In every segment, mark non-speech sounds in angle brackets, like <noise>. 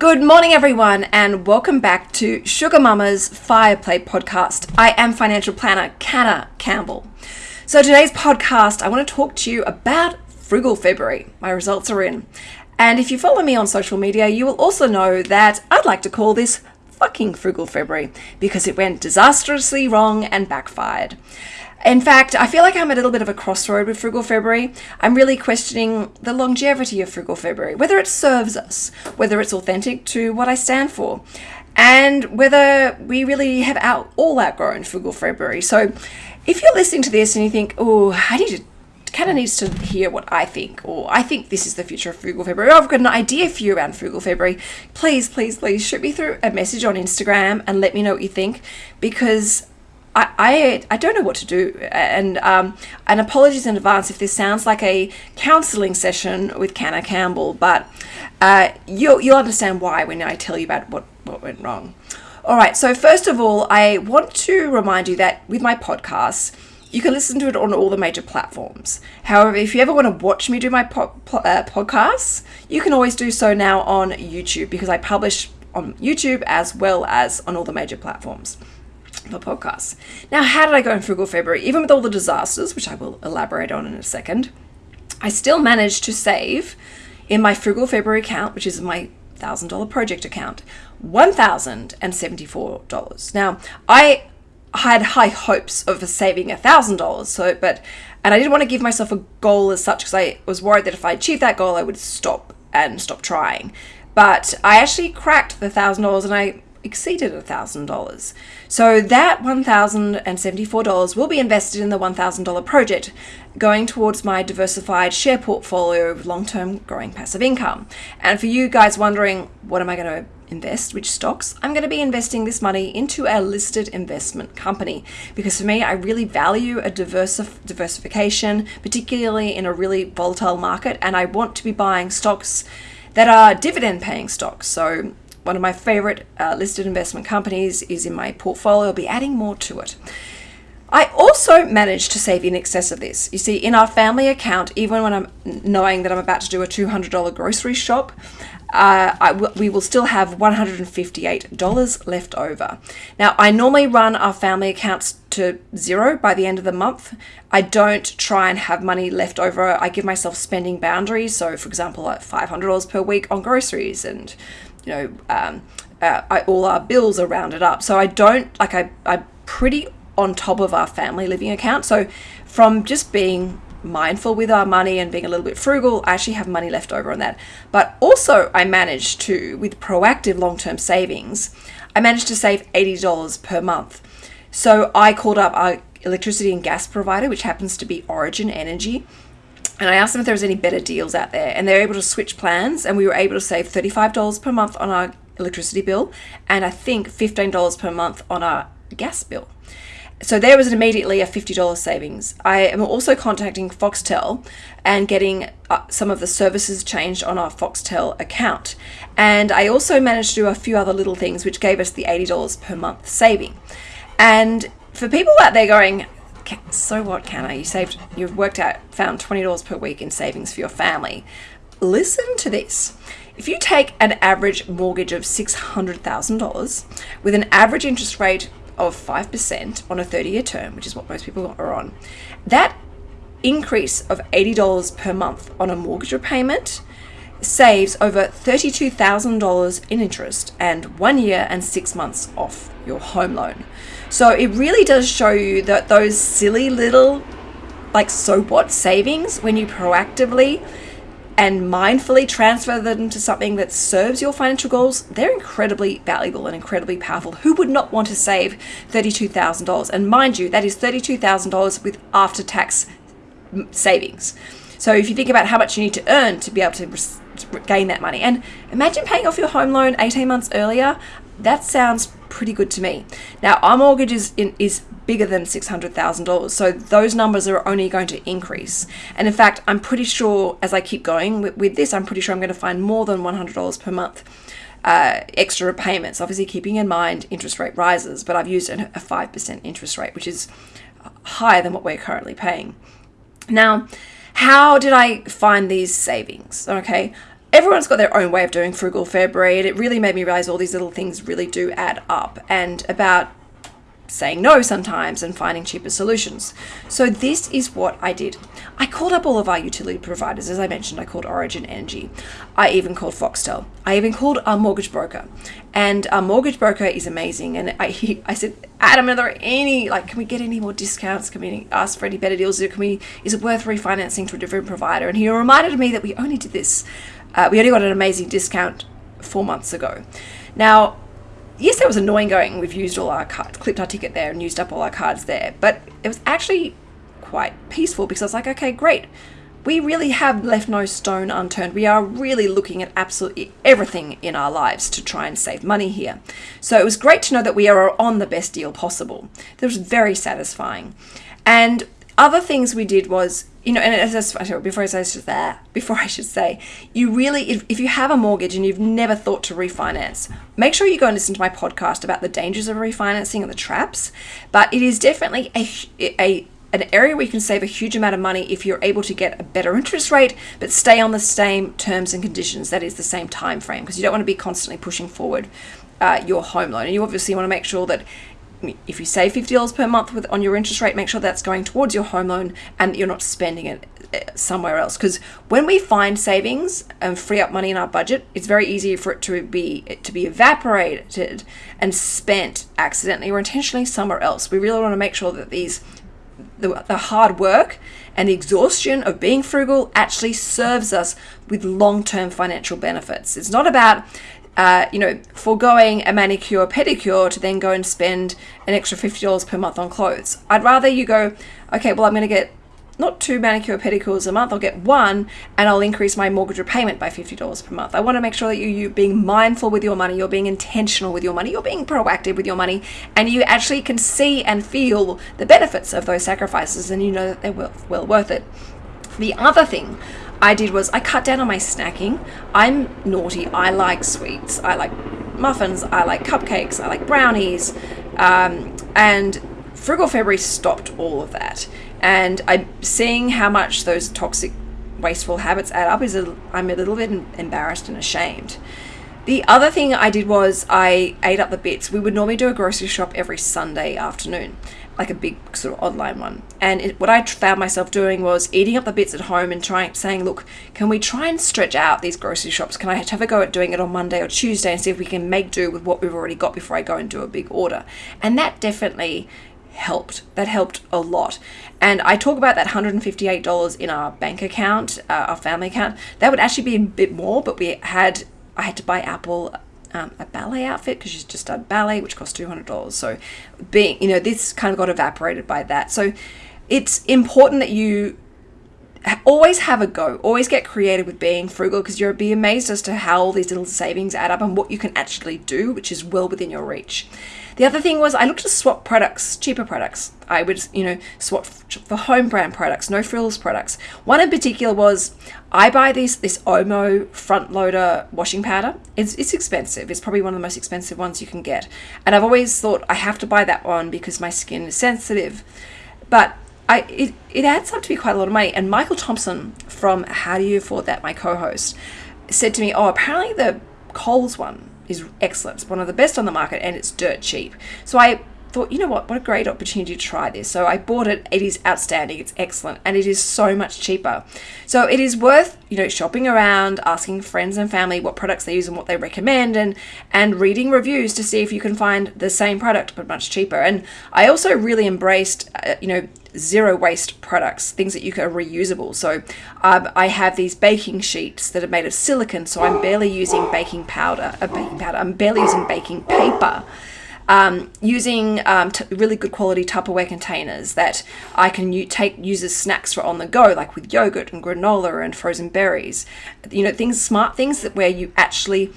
Good morning, everyone, and welcome back to Sugar Mama's Fireplay podcast. I am financial planner Canna Campbell. So, today's podcast, I want to talk to you about Frugal February. My results are in. And if you follow me on social media, you will also know that I'd like to call this fucking Frugal February because it went disastrously wrong and backfired. In fact, I feel like I'm a little bit of a crossroad with Frugal February. I'm really questioning the longevity of Frugal February, whether it serves us, whether it's authentic to what I stand for, and whether we really have out, all outgrown Frugal February. So if you're listening to this and you think, oh, I need to kind of needs to hear what I think, or I think this is the future of Frugal February, or I've got an idea for you around Frugal February, please, please, please shoot me through a message on Instagram and let me know what you think because I, I, I don't know what to do. And, um, and apologies in advance if this sounds like a counseling session with Canna Campbell, but uh, you'll, you'll understand why when I tell you about what, what went wrong. All right, so first of all, I want to remind you that with my podcasts, you can listen to it on all the major platforms. However, if you ever want to watch me do my po- uh, podcasts, you can always do so now on YouTube because I publish on YouTube as well as on all the major platforms for podcasts. Now, how did I go in Frugal February? Even with all the disasters, which I will elaborate on in a second, I still managed to save in my Frugal February account, which is my $1,000 project account, $1,074. Now, I had high hopes of saving $1,000, so, but, and I didn't want to give myself a goal as such because I was worried that if I achieved that goal, I would stop and stop trying. But I actually cracked the $1,000 and I exceeded $1,000. So that $1,074 will be invested in the $1,000 project, going towards my diversified share portfolio of long term growing passive income. And for you guys wondering, what am I going to invest, which stocks, I'm going to be investing this money into a listed investment company because for me, I really value a diversi- diversification, particularly in a really volatile market, and I want to be buying stocks that are dividend paying stocks. So one of my favorite uh, listed investment companies is in my portfolio. I'll be adding more to it. I also managed to save in excess of this. You see, in our family account, even when I'm knowing that I'm about to do a $200 grocery shop, uh, we will still have $158 left over. Now, I normally run our family accounts to zero by the end of the month. I don't try and have money left over. I give myself spending boundaries. So, for example, like $500 per week on groceries and you know, um, uh, I, all our bills are rounded up. So I don't like I I'm pretty on top of our family living account. So from just being mindful with our money and being a little bit frugal, I actually have money left over on that. But also, I managed to, with proactive long term savings, I managed to save $80 per month. So I called up our electricity and gas provider, which happens to be Origin Energy, and I asked them if there was any better deals out there, and they were able to switch plans, and we were able to save $35 per month on our electricity bill, and I think $15 per month on our gas bill. So there was immediately a $50 savings. I am also contacting Foxtel and getting uh, some of the services changed on our Foxtel account. And I also managed to do a few other little things which gave us the $80 per month saving. And for people out there going, so what, Canna? You saved, you've worked out, found $20 per week in savings for your family. Listen to this. If you take an average mortgage of $600,000 with an average interest rate of 5% on a 30 year term, which is what most people are on, that increase of $80 per month on a mortgage repayment saves over $32,000 in interest and one year and six months off your home loan. So it really does show you that those silly little, like, so what savings, when you proactively and mindfully transfer them to something that serves your financial goals, they're incredibly valuable and incredibly powerful. Who would not want to save $32,000? And mind you, that is $32,000 with after tax savings. So if you think about how much you need to earn to be able to gain that money, and imagine paying off your home loan 18 months earlier, that sounds pretty good to me. Now, our mortgage is, in, is bigger than $600,000, so those numbers are only going to increase. And in fact, I'm pretty sure as I keep going with, with this, I'm pretty sure I'm going to find more than $100 per month. Uh, extra repayments, obviously keeping in mind interest rate rises, but I've used a 5% interest rate, which is higher than what we're currently paying. Now, how did I find these savings? Okay, everyone's got their own way of doing frugal February, and it really made me realize all these little things really do add up. And about saying no sometimes and finding cheaper solutions. So this is what I did. I called up all of our utility providers. As I mentioned, I called Origin Energy. I even called Foxtel. I even called our mortgage broker. And our mortgage broker is amazing. And I, he, I said, Adam, are there any, like, can we get any more discounts? Can we ask for any better deals? Can we, is it worth refinancing to a different provider? And he reminded me that we only did this, uh, we only got an amazing discount four months ago. Now, yes, that was annoying going, we've used all our cards, clipped our ticket there and used up all our cards there, but it was actually quite peaceful because I was like, okay, great. We really have left no stone unturned. We are really looking at absolutely everything in our lives to try and save money here. So it was great to know that we are on the best deal possible. That was very satisfying. And other things we did was you know, and as I, before I say that, before <laughs> I should say, you really, if, if you have a mortgage and you've never thought to refinance, make sure you go and listen to my podcast about the dangers of refinancing and the traps. But it is definitely a, a an area where you can save a huge amount of money if you're able to get a better interest rate but stay on the same terms and conditions that is the same time frame because you don't want to be constantly pushing forward uh, your home loan and you obviously want to make sure that if you save $50 per month with on your interest rate, make sure that's going towards your home loan and you're not spending it eh, somewhere else. Because when we find savings and free up money in our budget, it's very easy for it to be to be evaporated and spent accidentally or intentionally somewhere else. We really want to make sure that these the, the hard work and the exhaustion of being frugal actually serves us with long-term financial benefits. It's not about uh, you know, foregoing a manicure pedicure to then go and spend an extra $50 per month on clothes. I'd rather you go, okay, well, I'm going to get not two manicure pedicures a month, I'll get one and I'll increase my mortgage repayment by $50 per month. I want to make sure that you, you're being mindful with your money, you're being intentional with your money, you're being proactive with your money, and you actually can see and feel the benefits of those sacrifices and you know that they're well, well worth it. The other thing I did was I cut down on my snacking. I'm naughty. I like sweets. I like muffins. I like cupcakes. I like brownies. Um, and Frugal February stopped all of that. And I'm seeing how much those toxic, wasteful habits add up. Is I'm a little bit embarrassed and ashamed. The other thing I did was I ate up the bits. We would normally do a grocery shop every Sunday afternoon like a big sort of online one. And it, what I found myself doing was eating up the bits at home and trying saying, look, can we try and stretch out these grocery shops? Can I have a go at doing it on Monday or Tuesday and see if we can make do with what we've already got before I go and do a big order? And that definitely helped. That helped a lot. And I talk about that $158 in our bank account, uh, our family account. That would actually be a bit more, but we had I had to buy Apple um, a ballet outfit because she's just done ballet, which cost two hundred dollars. So, being you know, this kind of got evaporated by that. So, it's important that you always have a go. Always get creative with being frugal because you'll be amazed as to how all these little savings add up and what you can actually do, which is well within your reach. The other thing was I looked to swap products, cheaper products. I would, you know, swap for home brand products, no frills products. One in particular was I buy this this Omo front loader washing powder. It's it's expensive. It's probably one of the most expensive ones you can get. And I've always thought I have to buy that one because my skin is sensitive. But I it, it adds up to be quite a lot of money. And Michael Thompson from How Do You Afford That, my co-host, said to me, "Oh, apparently the Coles one is excellent. It's one of the best on the market and it's dirt cheap. So I thought, you know what, what a great opportunity to try this. So I bought it. It is outstanding. It's excellent. And it is so much cheaper. So it is worth, you know, shopping around, asking friends and family what products they use and what they recommend and and reading reviews to see if you can find the same product but much cheaper. And I also really embraced, uh, you know, zero waste products, things that you can reusable. So um, I have these baking sheets that are made of silicon, so I'm barely using baking powder, a uh, baking powder. I'm barely using baking paper. Um, using um, really good quality Tupperware containers that I can take use as snacks for on the go, like with yogurt and granola and frozen berries. You know, things, smart things that where you actually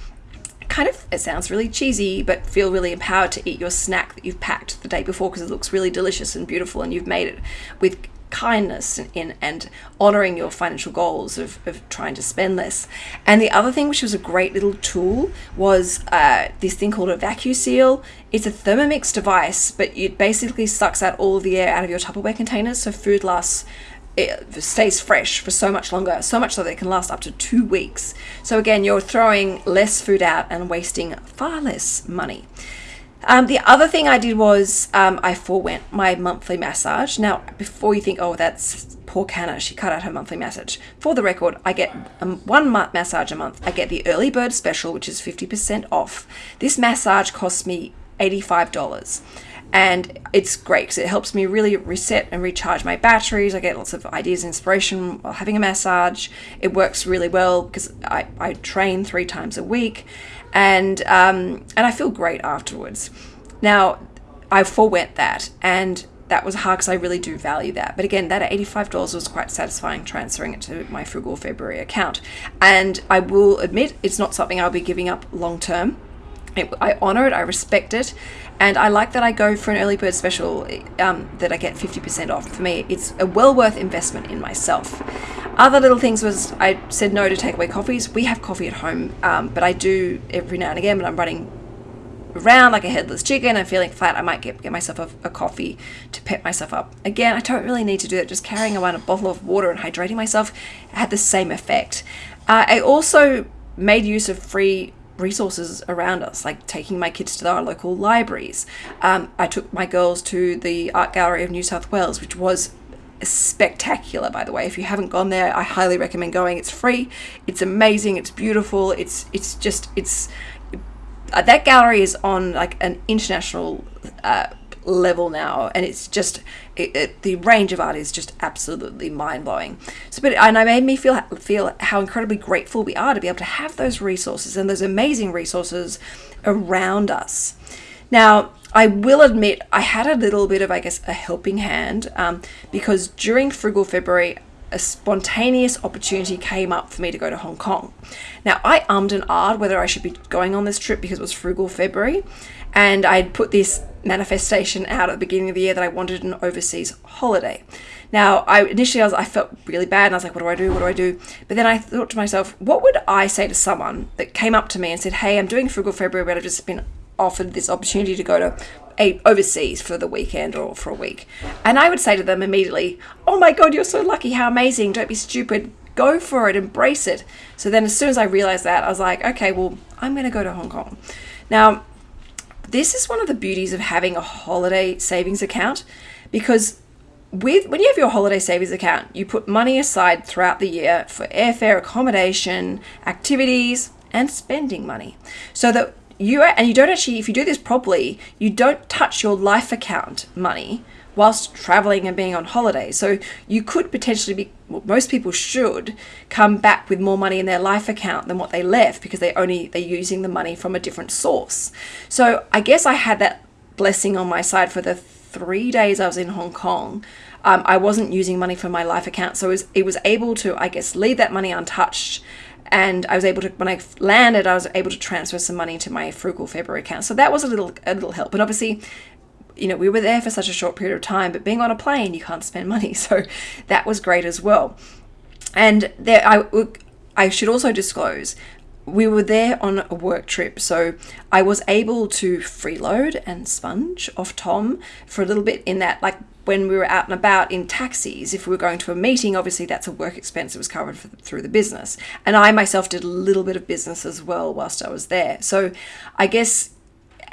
kind of it sounds really cheesy but feel really empowered to eat your snack that you've packed the day before because it looks really delicious and beautiful and you've made it with kindness in and honoring your financial goals of, of trying to spend less and the other thing which was a great little tool was uh, this thing called a vacuum seal. it's a thermomix device but it basically sucks out all the air out of your tupperware containers so food lasts it stays fresh for so much longer, so much so that it can last up to two weeks. So again, you're throwing less food out and wasting far less money. Um, the other thing I did was um, I forewent my monthly massage. Now, before you think, oh, that's poor Canna, she cut out her monthly massage. For the record, I get um, one massage a month. I get the early bird special, which is 50% off. This massage costs me $85 and it's great because it helps me really reset and recharge my batteries. I get lots of ideas and inspiration while having a massage. It works really well because I, I train three times a week and um, and I feel great afterwards. Now, I forewent that and that was hard because I really do value that. But again, that $85 was quite satisfying transferring it to my Frugal February account. And I will admit it's not something I'll be giving up long term. I honor it, I respect it, and I like that I go for an early bird special um, that I get 50% off. For me, it's a well worth investment in myself. Other little things was I said no to takeaway coffees. We have coffee at home, um, but I do every now and again when I'm running around like a headless chicken and feeling flat, I might get, get myself a, a, coffee to pep myself up. Again, I don't really need to do that. Just carrying around a bottle of water and hydrating myself had the same effect. Uh, I also made use of free resources around us, like taking my kids to our local libraries. Um, I took my girls to the Art Gallery of New South Wales, which was spectacular by the way. If you haven't gone there i highly recommend going. It's free. It's amazing. It's beautiful. It's it's just it's uh, that gallery is on like an international uh, level now and it's just it, it, the range of art is just absolutely mind-blowing so but and it made me feel feel how incredibly grateful we are to be able to have those resources and those amazing resources around us now I will admit I had a little bit of I guess a helping hand um, because during frugal February a spontaneous opportunity came up for me to go to Hong Kong. Now, I ummed and ahed whether I should be going on this trip because it was frugal February, and I'd put this manifestation out at the beginning of the year that I wanted an overseas holiday. Now, I initially I, was, I felt really bad and I was like, what do I do? What do I do? But then I thought to myself, what would I say to someone that came up to me and said, hey, I'm doing Frugal February, but I've just been offered this opportunity to go to a, overseas for the weekend or for a week. And I would say to them immediately, oh my God, you're so lucky. How amazing. Don't be stupid. Go for it. Embrace it. So then as soon as I realized that, I was like, okay, well, I'm going to go to Hong Kong. Now, this is one of the beauties of having a holiday savings account because with when you have your holiday savings account, you put money aside throughout the year for airfare, accommodation, activities, and spending money. So that you and you don't actually if you do this properly, you don't touch your life account money whilst traveling and being on holiday. So you could potentially be, well, most people should come back with more money in their life account than what they left because they only they're using the money from a different source. So I guess I had that blessing on my side for the three days I was in Hong Kong. Um, I wasn't using money from my life account, so it was, it was able to, I guess, leave that money untouched and I was able to when I landed I was able to transfer some money to my frugal February account so that was a little a little help and obviously you know, we were there for such a short period of time, but being on a plane, you can't spend money. <laughs> So that was great as well. And there, I, I should also disclose, we were there on a work trip. So I was able to freeload and sponge off Tom for a little bit in that, like, when we were out and about in taxis, if we were going to a meeting, obviously that's a work expense that was covered for, through the business. And I myself did a little bit of business as well whilst I was there. So I guess,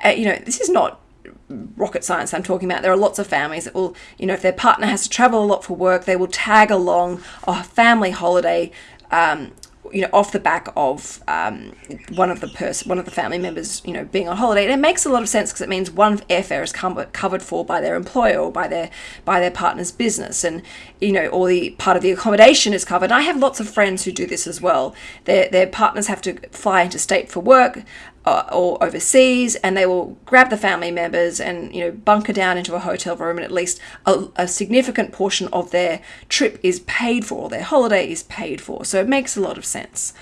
uh, you know, this is not rocket science I'm talking about. There are lots of families that will, you know, if their partner has to travel a lot for work, they will tag along a family holiday. Um, you know, off the back of um, one of the person, one of the family members, you know, being on holiday, and it makes a lot of sense because it means one airfare is com- covered for by their employer or by their by their partner's business, and you know, or the part of the accommodation is covered. And I have lots of friends who do this as well. Their their partners have to fly into state for work uh, or overseas and they will grab the family members and you know bunker down into a hotel room and at least a, a, significant portion of their trip is paid for or their holiday is paid for. So it makes a lot of sense.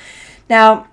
Now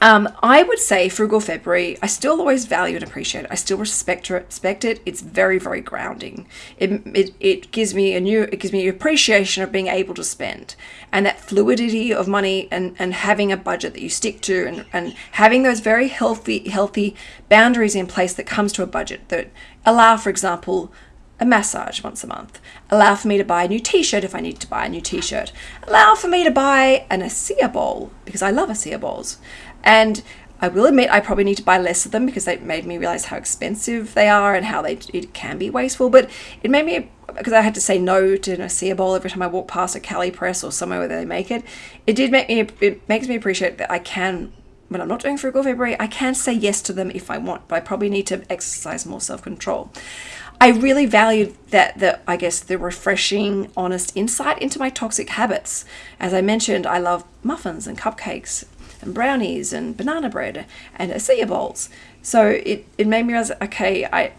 um, I would say Frugal February, I still always value and appreciate it. I still respect, respect it. It's very, very grounding. It, it, it gives me a new, it gives me appreciation of being able to spend and that fluidity of money and, and having a budget that you stick to and, and having those very healthy, healthy boundaries in place that comes to a budget that allow, for example, a massage once a month, allow for me to buy a new t-shirt if I need to buy a new t-shirt, allow for me to buy an acai bowl because I love acai bowls. And I will admit I probably need to buy less of them because they made me realize how expensive they are and how they it can be wasteful. But it made me because I had to say no to an acai bowl every time I walk past a Cali Press or somewhere where they make it. It did make me it makes me appreciate that I can when I'm not doing frugal February, I can say yes to them if I want, but I probably need to exercise more self-control. I really valued that the I guess the refreshing, honest insight into my toxic habits. As I mentioned, I love muffins and cupcakes and brownies and banana bread and acai bowls. So it, it made me realize, okay, I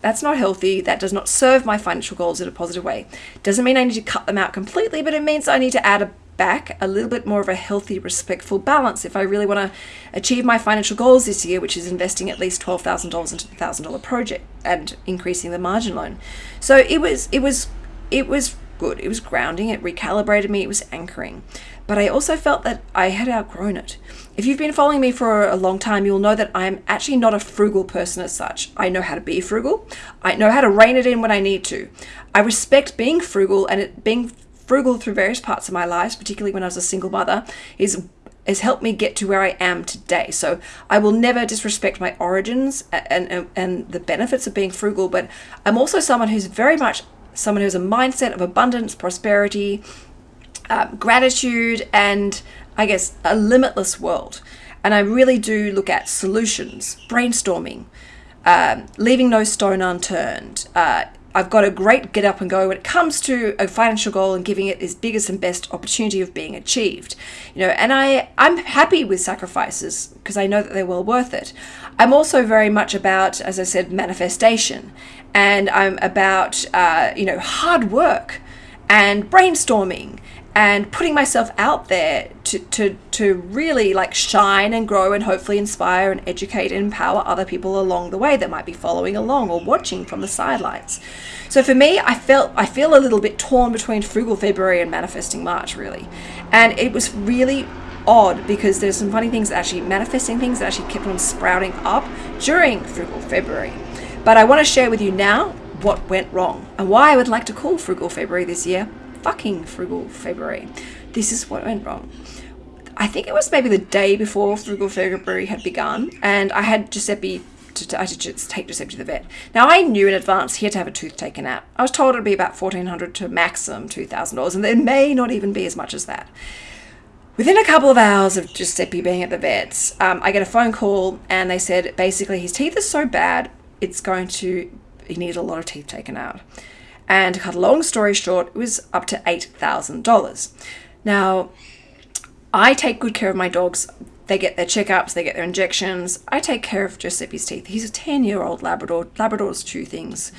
that's not healthy. That does not serve my financial goals in a positive way. Doesn't mean I need to cut them out completely, but it means I need to add a back a little bit more of a healthy, respectful balance if I really want to achieve my financial goals this year, which is investing at least twelve thousand dollars into the thousand dollar project and increasing the margin loan. So it was it was it was good. It was grounding. It recalibrated me. It was anchoring. But I also felt that I had outgrown it. If you've been following me for a long time, you'll know that I'm actually not a frugal person as such. I know how to be frugal. I know how to rein it in when I need to. I respect being frugal and it being frugal through various parts of my life, particularly when I was a single mother, is has helped me get to where I am today. So I will never disrespect my origins and, and, and the benefits of being frugal, but I'm also someone who's very much someone who has a mindset of abundance, prosperity, um, gratitude, and I guess a limitless world. And I really do look at solutions, brainstorming, um, leaving no stone unturned, uh, I've got a great get up and go when it comes to a financial goal and giving it its biggest and best opportunity of being achieved. You know, and I I'm happy with sacrifices because I know that they're well worth it. I'm also very much about, as I said, manifestation, and I'm about uh, you know hard work and brainstorming and putting myself out there to, to, to really like shine and grow and hopefully inspire and educate and empower other people along the way that might be following along or watching from the sidelines. So for me, I felt I feel a little bit torn between frugal February and manifesting March really. And it was really odd because there's some funny things actually manifesting things that actually kept on sprouting up during frugal February. But I want to share with you now what went wrong and why I would like to call frugal February this year fucking frugal February. This is what went wrong. I think it was maybe the day before frugal February had begun, and I had Giuseppe. To, I had to take Giuseppe to the vet. Now I knew in advance he had to have a tooth taken out. I was told it'd be about fourteen hundred to maximum two thousand dollars, and it may not even be as much as that. Within a couple of hours of Giuseppe being at the vets, um, I get a phone call, and they said basically his teeth are so bad, it's going to he needs a lot of teeth taken out. And to cut a long story short, it was up to $8,000. Now, I take good care of my dogs. They get their checkups, they get their injections. I take care of Giuseppe's teeth. He's a 10 year old Labrador. Labradors chew things.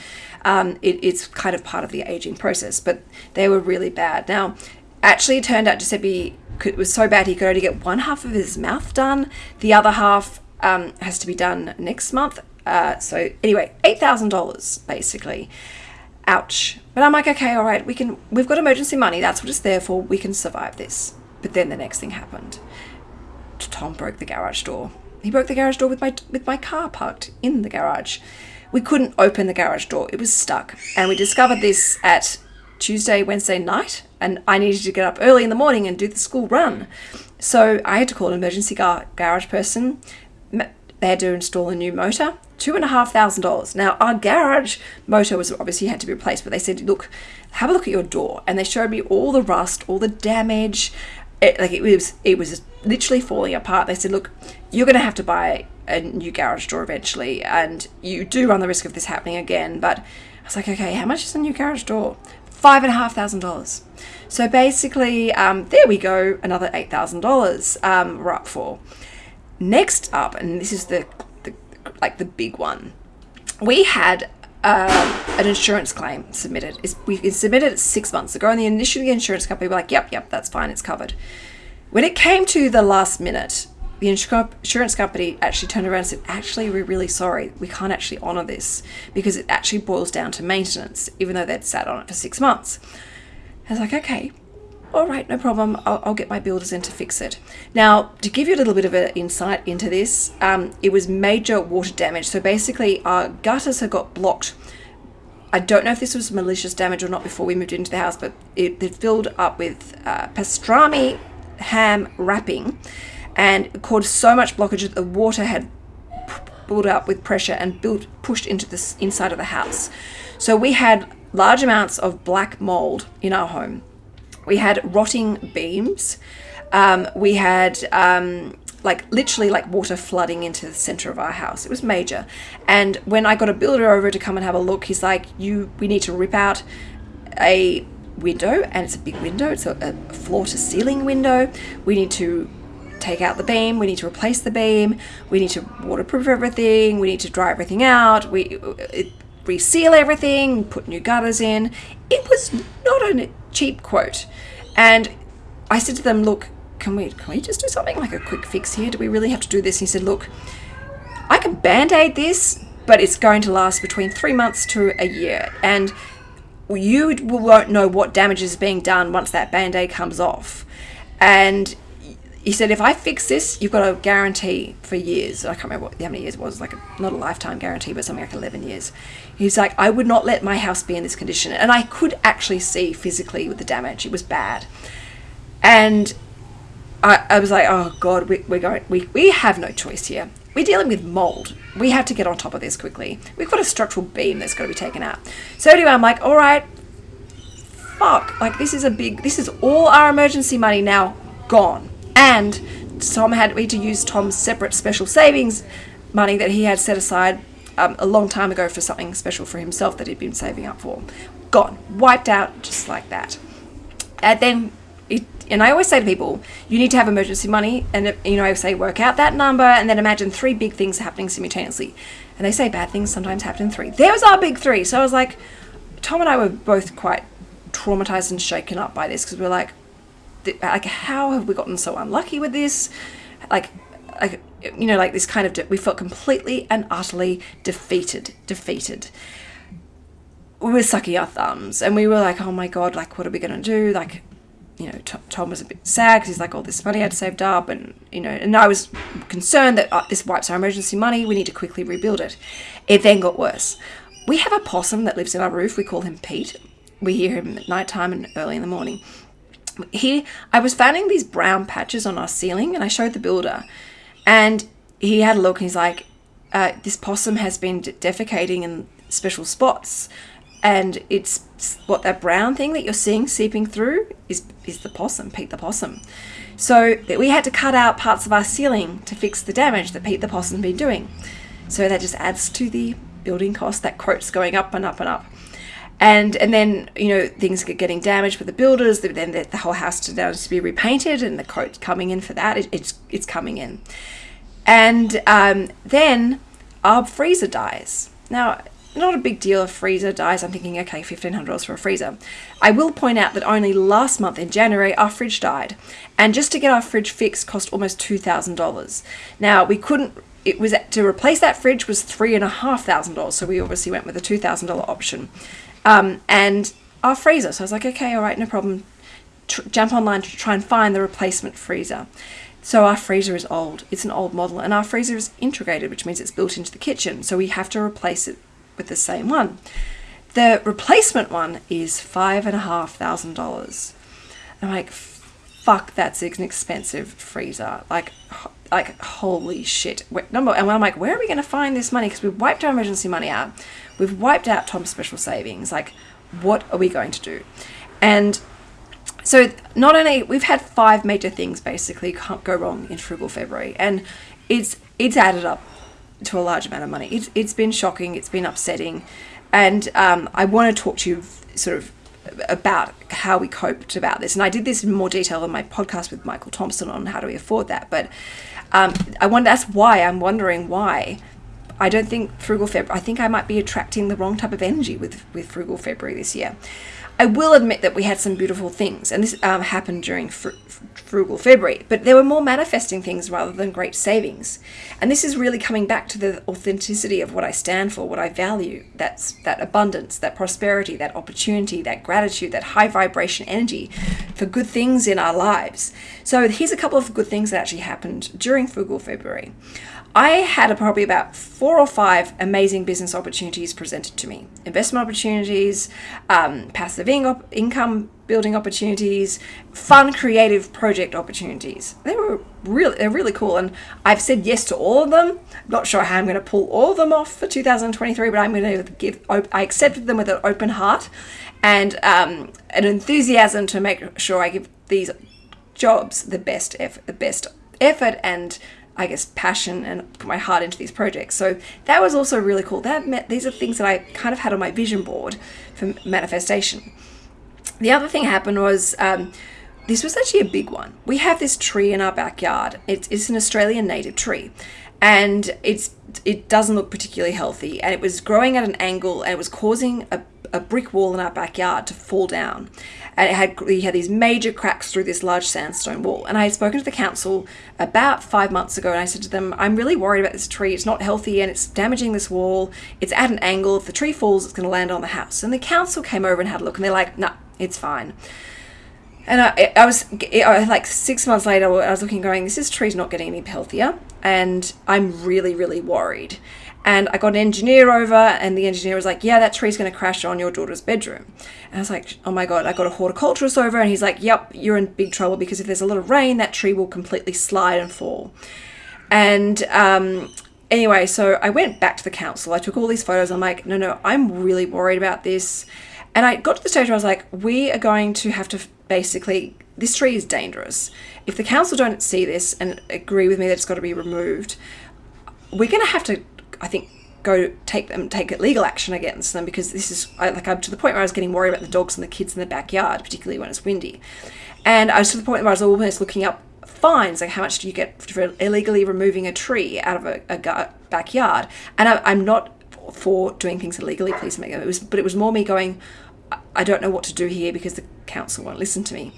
Um, it, it's kind of part of the aging process, but they were really bad. Now, actually, it turned out Giuseppe could, was so bad he could only get one half of his mouth done. The other half um, has to be done next month. Uh, so, anyway, $8,000 basically ouch. But I'm like, okay, all right, we can, we've got emergency money. That's what it's there for. We can survive this. But then the next thing happened. Tom broke the garage door. He broke the garage door with my, with my car parked in the garage. We couldn't open the garage door. It was stuck. And we discovered this at Tuesday, Wednesday night. And I needed to get up early in the morning and do the school run. So I had to call an emergency gar- garage person. They had to install a new motor two and a half thousand dollars. Now our garage motor was obviously had to be replaced, but they said, look, have a look at your door, and they showed me all the rust, all the damage. It, like it was, it was literally falling apart. They said, look, you're going to have to buy a new garage door eventually, and you do run the risk of this happening again. But I was like, okay, how much is a new garage door? Five and a half thousand dollars. So basically, um, there we go, another eight thousand dollars um, we're up for. Next up, and this is the like the big one. We had uh, an insurance claim submitted. We submitted it six months ago, and the initially the insurance company were like, "Yep, yep, that's fine, it's covered." When it came to the last minute, the insurance company actually turned around and said, "Actually, we're really sorry. We can't actually honour this because it actually boils down to maintenance, even though they'd sat on it for six months." I was like, "Okay, all right, no problem. I'll, I'll, get my builders in to fix it. Now, to give you a little bit of an insight into this, um, it was major water damage. So basically, our gutters had got blocked I don't know if this was malicious damage or not before we moved into the house, but it, it filled up with uh, pastrami ham wrapping and caused so much blockage that the water had built up with pressure and built pushed into the inside of the house. So we had large amounts of black mold in our home. We had rotting beams. Um, we had um, like literally like water flooding into the center of our house. It was major. And when I got a builder over to come and have a look, he's like, "You, we need to rip out a window, and it's a big window. It's a, a floor to ceiling window. We need to take out the beam. We need to replace the beam. We need to waterproof everything. We need to dry everything out. We it, reseal everything. Put new gutters in. It was not a cheap quote, and I said to them, "Look." can we can we just do something like a quick fix here? Do we really have to do this? he said, look, I can band-aid this, but it's going to last between three months to a year. And you won't know what damage is being done once that band-aid comes off. And he said, if I fix this, you've got a guarantee for years. I can't remember what, how many years it was, like a, not a lifetime guarantee, but something like 11 years. He's like, I would not let my house be in this condition. And I could actually see physically with the damage. It was bad. And I, I was like, oh God, we, we're going, we, we have no choice here. We're dealing with mold. We have to get on top of this quickly. We've got a structural beam that's got to be taken out. So anyway, I'm like, all right, fuck. Like, this is a big, this is all our emergency money now gone. And Tom had me to use Tom's separate special savings money that he had set aside um, a long time ago for something special for himself that he'd been saving up for. Gone. Wiped out just like that. And then it, and I always say to people, you need to have emergency money, and you know, I say work out that number, and then imagine three big things happening simultaneously. And they say bad things sometimes happen in three. There was our big three. So I was like, Tom and I were both quite traumatized and shaken up by this because we are like, like how have we gotten so unlucky with this? Like, like you know, like this kind of we felt completely and utterly defeated, defeated we were sucking our thumbs and we were like, oh my God, like, what are we going to do? Like, you know, Tom was a bit sad because he's like, all this money I'd saved up, and you know, and I was concerned that uh, this wipes our emergency money. We need to quickly rebuild it. It then got worse. We have a possum that lives in our roof. We call him Pete. We hear him at night time and early in the morning. He, I was finding these brown patches on our ceiling, and I showed the builder, and he had a look. and He's like, uh, "This possum has been defecating in special spots." and it's what that brown thing that you're seeing seeping through is is the possum, Pete the possum. So we had to cut out parts of our ceiling to fix the damage that Pete the possum's been doing. So that just adds to the building cost. That quote's going up and up and up. And and then you know things get getting damaged with the builders. Then the, the whole house needs to be repainted, and the quote coming in for that. It, it's it's coming in, and um, then our freezer dies. Now not a big deal if freezer dies. I'm thinking, okay, $1,500 for a freezer. I will point out that only last month in January, our fridge died. And just to get our fridge fixed cost almost $2,000. Now, we couldn't, it was to replace that fridge was $3,500. So we obviously went with a $2,000 option. Um, and our freezer. So I was like, okay, all right, no problem. Tr- jump online to try and find the replacement freezer. So our freezer is old. It's an old model, and our freezer is integrated, which means it's built into the kitchen. So we have to replace it with the same one. The replacement one is five and a half thousand dollars. I'm like, fuck, that's an expensive freezer. Like, like holy shit. Number and I'm like, where are we going to find this money? Because we've wiped our emergency money out. We've wiped out Tom's special savings. Like, what are we going to do? And so not only we've had five major things basically can't go wrong in frugal February, and it's it's added up to a large amount of money. It's, it's been shocking, it's been upsetting, and um, I want to talk to you sort of about how we coped about this. And I did this in more detail in my podcast with Michael Thompson on how do we afford that. But um, I wonder that's why I'm wondering why I don't think frugal February. I think I might be attracting the wrong type of energy with with frugal February this year. I will admit that we had some beautiful things, and this um, happened during fr- frugal February, but there were more manifesting things rather than great savings. And this is really coming back to the authenticity of what I stand for, what I value. That's that abundance, that prosperity, that opportunity, that gratitude, that high vibration energy for good things in our lives. So here's a couple of good things that actually happened during frugal February. I had probably about four or five amazing business opportunities presented to me investment opportunities, um, passive in- income building opportunities, fun creative project opportunities. They were really they're really cool and I've said yes to all of them. I'm not sure how I'm going to pull all of them off for 2023, but I'm going to give I accepted them with an open heart and um, an enthusiasm to make sure I give these jobs the best effort, the best effort and I guess passion and put my heart into these projects. So that was also really cool. That these are things that I kind of had on my vision board for manifestation. The other thing happened was um, this was actually a big one. We have this tree in our backyard. It's, it's an Australian native tree, and it's it doesn't look particularly healthy. And it was growing at an angle, and it was causing a, a brick wall in our backyard to fall down and it had we had these major cracks through this large sandstone wall. And I had spoken to the council about five months ago, and I said to them, "I'm really worried about this tree. It's not healthy, and it's damaging this wall. It's at an angle. If the tree falls, it's going to land on the house." And the council came over and had a look, and they're like, "Nah, it's fine." And I, I was like six months later, I was looking, going, "This tree's not getting any healthier," and I'm really, really worried. And I got an engineer over, and the engineer was like, Yeah, that tree's going to crash on your daughter's bedroom. And I was like, Oh my God. I got a horticulturist over, and he's like, Yep, you're in big trouble because if there's a lot of rain, that tree will completely slide and fall. And um, anyway, so I went back to the council. I took all these photos. I'm like, No, no, I'm really worried about this. And I got to the stage where I was like, We are going to have to basically, this tree is dangerous. If the council don't see this and agree with me that it's got to be removed, we're going to have to I think go take them take legal action against them because this is like I'm to the point where I was getting worried about the dogs and the kids in the backyard, particularly when it's windy. And I was to the point where I was almost looking up fines, like how much do you get for illegally removing a tree out of a, a backyard? And I, am not for doing things illegally, please make it was, but it was more me going, I don't know what to do here because the council won't listen to me.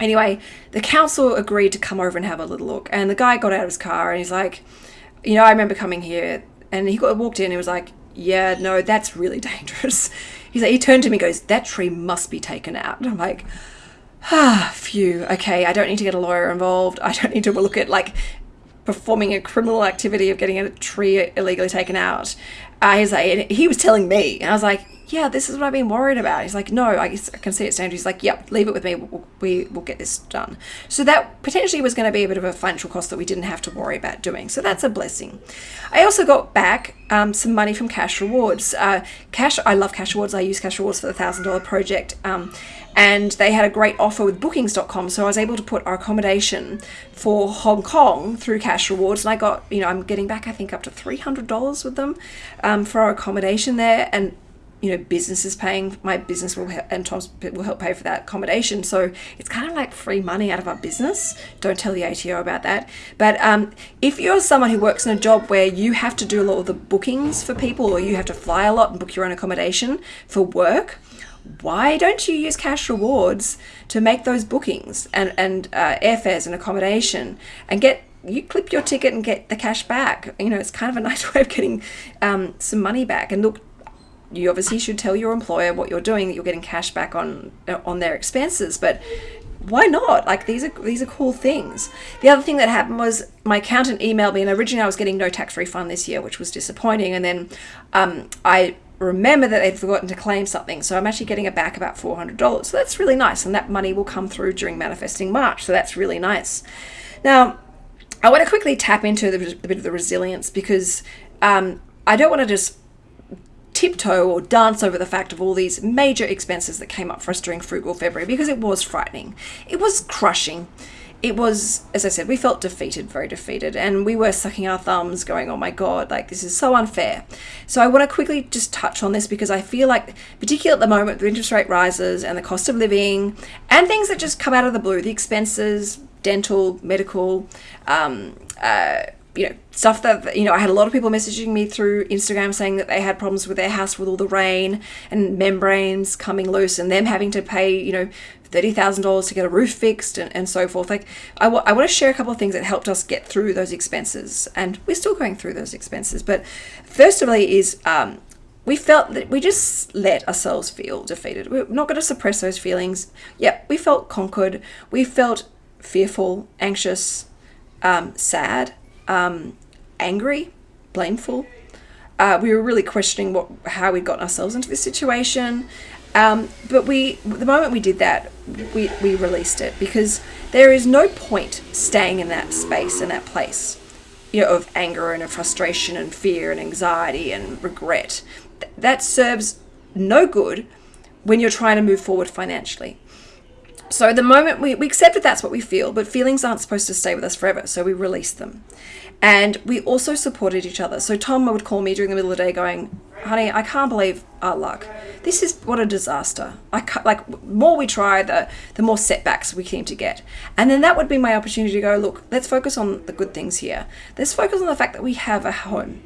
Anyway, the council agreed to come over and have a little look, and the guy got out of his car and he's like, you know, I remember coming here and he got, walked in and he was like, yeah, no, that's really <laughs> dangerous. He's like, he turned to me and goes, that tree must be taken out. And I'm like, ah, phew, okay, I don't need to get a lawyer involved. I don't need to look at like performing a criminal activity of getting a tree illegally taken out. Uh, he's like, he was telling me, and I was like, yeah, this is what I've been worried about. He's like, no, I, I can see it's dangerous. He's like, yep, leave it with me. We'll, we will get this done. So that potentially was going to be a bit of a financial cost that we didn't have to worry about doing. So that's a blessing. I also got back um, some money from Cash Rewards. Uh, cash, I love Cash Rewards. I use Cash Rewards for the thousand dollar project. Um, and they had a great offer with bookings.com so i was able to put our accommodation for hong kong through cash rewards and i got you know i'm getting back i think up to $300 with them um, for our accommodation there and you know, business is paying, my business will, help, and Tom's will help pay for that accommodation. So it's kind of like free money out of our business. Don't tell the ATO about that. But um, if you're someone who works in a job where you have to do a lot of the bookings for people or you have to fly a lot and book your own accommodation for work, why don't you use cash rewards to make those bookings and, and uh, airfares and accommodation and get you clip your ticket and get the cash back. You know, it's kind of a <laughs> nice way of getting um, some money back. And look, you obviously should tell your employer what you're doing that you're getting cash back on on their expenses but why not? Like these are these are cool things. The other thing that happened was my accountant emailed me and originally i was getting no tax refund this year which was disappointing and then um, i remember that they'd forgotten to claim something so i'm actually getting it back about $400 so that's really nice and that money will come through during manifesting march so that's really nice. Now i want to quickly tap into the, the bit of the resilience because um, i don't want to just tiptoe or dance over the fact of all these major expenses that came up for us during Frugal February because it was frightening. It was crushing. It was, as I said, we felt defeated, very defeated, and we were sucking our thumbs, going, oh my God, like this is so unfair. So I want to quickly just touch on this because I feel like, particularly at the moment, the interest rate rises and the cost of living and things that just come out of the blue, the expenses, dental, medical, um, uh, you know stuff that you know i had a lot of people messaging me through instagram saying that they had problems with their house with all the rain and membranes coming loose and them having to pay you know $30000 to get a roof fixed and, and so forth. Like I, w- I want to share a couple of things that helped us get through those expenses and we're still going through those expenses but first of all is um, we felt that we just let ourselves feel defeated. We're not going to suppress those feelings. Yeah we felt conquered. We felt fearful anxious um, sad um, angry, blameful. Uh, we were really questioning what how we'd gotten ourselves into this situation. Um, but we, the moment we did that, we, we released it because there is no point staying in that space in that place, you know, of anger and of frustration and fear and anxiety and regret. Th- that serves no good when you're trying to move forward financially. So the moment we, we accept that that's what we feel, but feelings aren't supposed to stay with us forever, so we release them. And we also supported each other. So Tom would call me during the middle of the day going, honey, I can't believe our luck. This is what a disaster. I ca- like more we try, the the more setbacks we seem to get. And then that would be my opportunity to go, look, let's focus on the good things here. Let's focus on the fact that we have a home.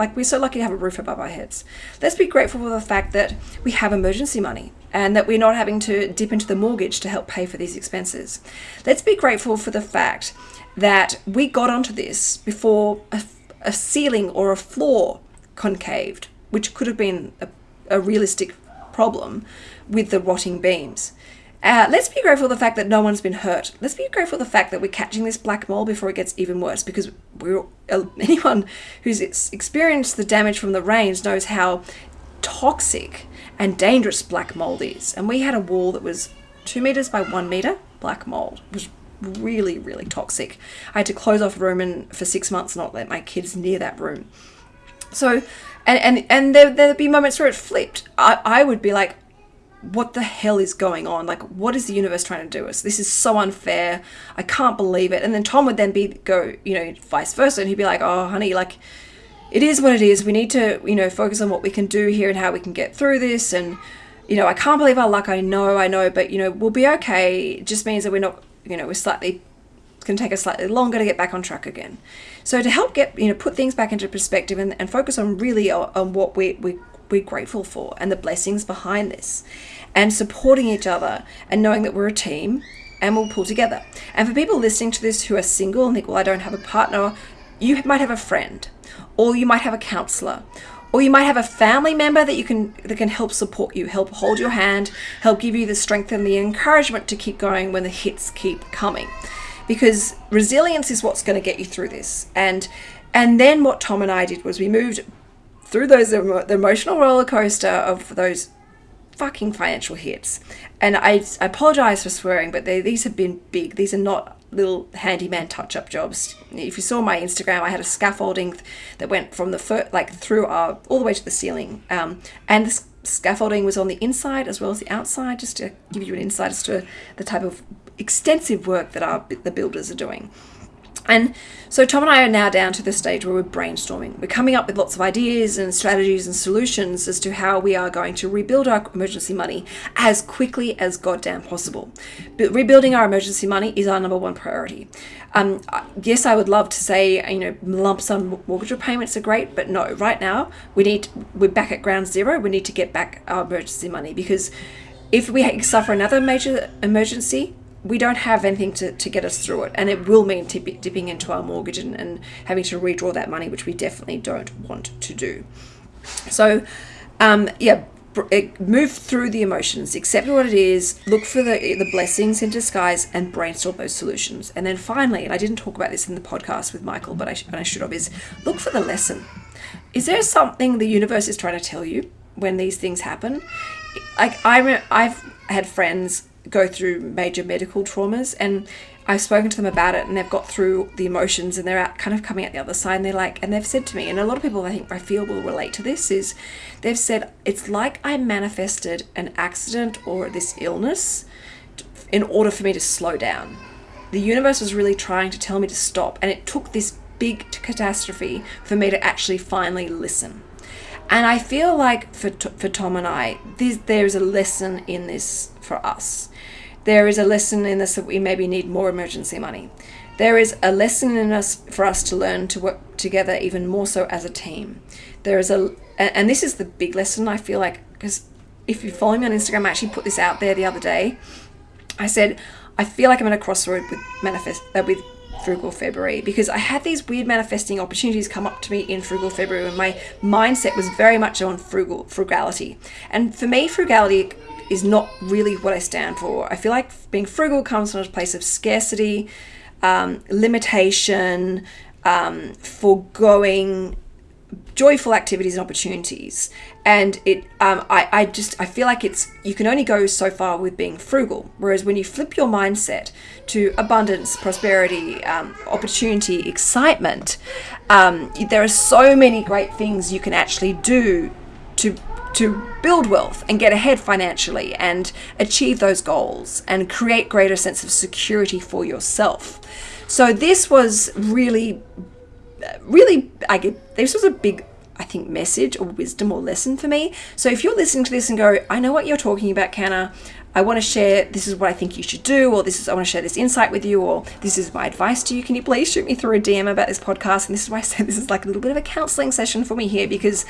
Like we're so lucky to have a roof above our heads. Let's be grateful for the fact that we have emergency money and that we're not having to dip into the mortgage to help pay for these expenses. Let's be grateful for the fact that we got onto this before a, a ceiling or a floor concaved, which could have been a, a realistic problem with the rotting beams. Uh, let's be grateful for the fact that no one's been hurt. Let's be grateful for the fact that we're catching this black mold before it gets even worse because we're, <laughs> anyone who's experienced the damage from the rains knows how toxic and dangerous black mold is. And we had a wall that was two meters by one meter black mold. It was really, really toxic. I had to close off a room and for six months not let my kids near that room. So, and and and there there'd be moments where it flipped. I I would be like, what the hell is going on? Like, what is the universe trying to do us? This is so unfair. I can't believe it. And then Tom would then be go, you know, vice versa, and he'd be like, oh, honey, like, it is what it is. We need to, you know, focus on what we can do here and how we can get through this. And, you know, I can't believe our luck. I know, I know, but you know, we'll be okay. It just means that we're not, you know, we're slightly. It's going to take us slightly longer to get back on track again. So to help get, you know, put things back into perspective and, and focus on really on, on what we, we we're grateful for and the blessings behind this. And supporting each other and knowing that we're a team and we'll pull together. And for people listening to this who are single and think, well, I don't have a partner, you might have a friend or you might have a counselor or you might have a family member that you can that can help support you help hold your hand help give you the strength and the encouragement to keep going when the hits keep coming. Because resilience is what's going to get you through this. And and then what tom and i did was we moved through those the emotional roller coaster of those fucking financial hits. And I, I apologize for swearing, but they, these have been big. These are not little handyman touch-up jobs. If you saw my Instagram, I had a scaffolding that went from the foot, like through our all the way to the ceiling, um, and the scaffolding was on the inside as well as the outside, just to give you an insight as to the type of extensive work that our the builders are doing. And so Tom and I are now down to the stage where we're brainstorming. We're coming up with lots of ideas and strategies and solutions as to how we are going to rebuild our emergency money as quickly as goddamn possible. But rebuilding our emergency money is our number one priority. Um, yes, I would love to say, you know, lump sum mortgage repayments are great, but no, right now we need, we're back at ground zero. We need to get back our emergency money because if we suffer another major emergency, we don't have anything to, to get us through it. And it will mean dipping into our mortgage and, and having to redraw that money, which we definitely don't want to do. So, um, yeah, move through the emotions, accept what it is, look for the, the blessings in disguise, and brainstorm those solutions. And then finally, and I didn't talk about this in the podcast with Michael, but I, sh- I should have, is look for the lesson. Is there something the universe is trying to tell you when these things happen? Like I, I've had friends go through major medical traumas and I've spoken to them about it and they've got through the emotions and they're out kind of coming out the other side and they're like and they've said to me and a lot of people I think I feel will relate to this is they've said it's like I manifested an accident or this illness in order for me to slow down. The universe was really trying to tell me to stop and it took this big catastrophe for me to actually finally listen. And I feel like for, for Tom and I, there's a lesson in this for us. There is a lesson in this that we maybe need more emergency money. There is a lesson in us for us to learn to work together even more so as a team. There is a, and this is the big lesson I feel like, because if you follow me on Instagram, I actually put this out there the other day. I said, I feel like I'm at a crossroad with manifest uh, with frugal February because I had these weird manifesting opportunities come up to me in frugal February when my mindset was very much on frugal frugality. And for me, frugality is not really what I stand for. I feel like being frugal comes from a place of scarcity, um, limitation, um, foregoing joyful activities and opportunities and it um, I, I just i feel like it's you can only go so far with being frugal whereas when you flip your mindset to abundance prosperity um, opportunity excitement um, there are so many great things you can actually do to to build wealth and get ahead financially and achieve those goals and create greater sense of security for yourself so this was really really I get this was a big I think message or wisdom or lesson for me. So if you're listening to this and go, I know what you're talking about, Canna. I want to share this is what I think you should do, or this is I want to share this insight with you, or this is my advice to you. Can you please shoot me through a DM about this podcast? And this is why I say this is like a little bit of a counseling session for me here because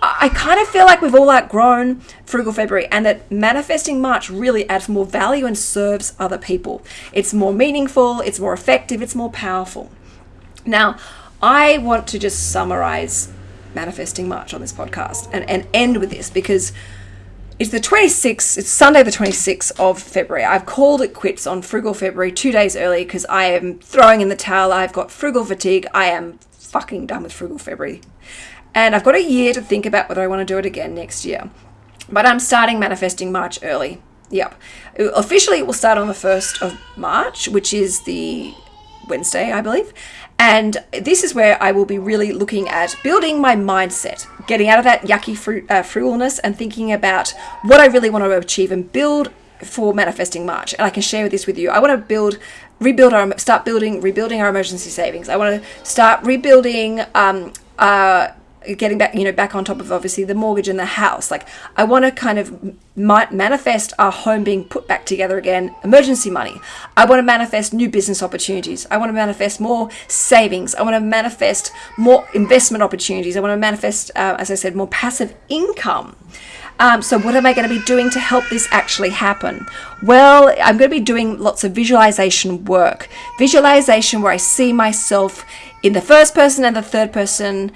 I kind of feel like we've all outgrown Frugal February and that manifesting March really adds more value and serves other people. It's more meaningful, it's more effective, it's more powerful. Now, I want to just summarize manifesting March on this podcast and, and end with this because it's the 26th, it's Sunday, the 26th of February. I've called it quits on Frugal February two days early because I am throwing in the towel. I've got frugal fatigue. I am fucking done with Frugal February. And I've got a year to think about whether I want to do it again next year. But I'm starting manifesting March early. Yep. Officially, it will start on the 1st of March, which is the Wednesday, I believe. And this is where I will be really looking at building my mindset, getting out of that yucky fru- uh, frugalness and thinking about what I really want to achieve and build for manifesting March. And I can share this with you. I want to build, rebuild our, start building, rebuilding our emergency savings. I want to start rebuilding um, uh, getting back you know back on top of obviously the mortgage and the house. Like i want to kind of manifest our home being put back together again emergency money. I want to manifest new business opportunities. I want to manifest more savings. I want to manifest more investment opportunities. I want to manifest uh, as i said more passive income. Um, so, what am I going to be doing to help this actually happen? Well, I'm going to be doing lots of visualization work. Visualization where I see myself in the first person and the third person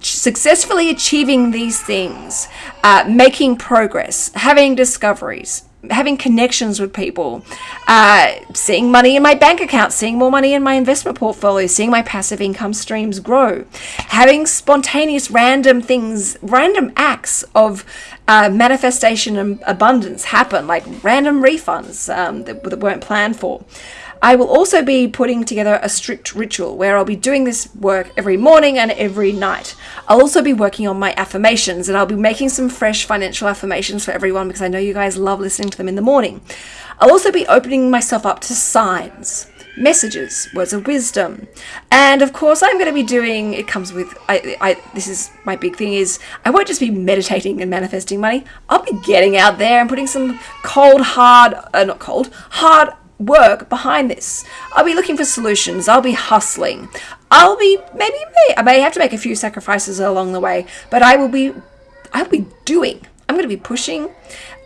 successfully achieving these things, uh, making progress, having discoveries, having connections with people, uh, seeing money in my bank account, seeing more money in my investment portfolio, seeing my passive income streams grow, having spontaneous random things, random acts of uh, manifestation and abundance happen, like random refunds um, that, that weren't planned for. I will also be putting together a strict ritual where I'll be doing this work every morning and every night. I'll also be working on my affirmations and I'll be making some fresh financial affirmations for everyone because I know you guys love listening to them in the morning. I'll also be opening myself up to signs messages, words of wisdom. And of course, I'm going to be doing it comes with I, I this is my big thing is I won't just be meditating and manifesting money. I'll be getting out there and putting some cold hard uh, not cold, hard work behind this. I'll be looking for solutions. I'll be hustling. I'll be maybe I may have to make a few sacrifices along the way, but I will be I'll be doing. I'm going to be pushing,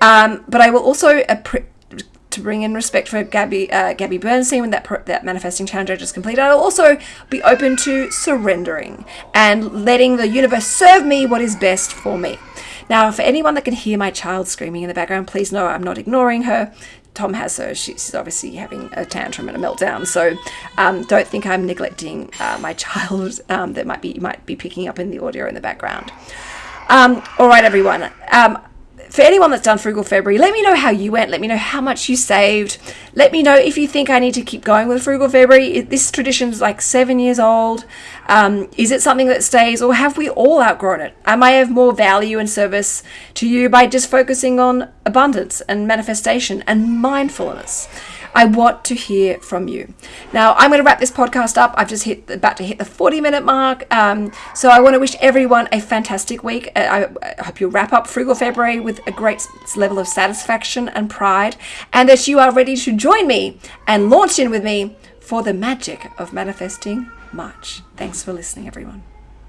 um, but I will also to bring in respect for Gabby uh, Gabby Bernstein when that that manifesting challenge I just completed. I'll also be open to surrendering and letting the universe serve me what is best for me. Now, for anyone that can hear my child screaming in the background, please know I'm not ignoring her. Tom has her. She's obviously having a tantrum and a meltdown. So um, don't think I'm neglecting uh, my <laughs> child um, that might be you might be picking up in the audio in the background. Um, all right, everyone. Um, for anyone that's done Frugal February, let me know how you went. Let me know how much you saved. Let me know if you think I need to keep going with Frugal February. This tradition is like seven years old. Um, is it something that stays, or have we all outgrown it? Am I of more value and service to you by just focusing on abundance and manifestation and mindfulness? I want to hear from you. Now, I'm going to wrap this podcast up. I've just hit about to hit the 40 minute mark. Um, so I want to wish everyone a fantastic week. I, I hope you wrap up Frugal February with a great level of satisfaction and pride, and that you are ready to join me and launch in with me for the magic of manifesting March. Thanks for listening, everyone.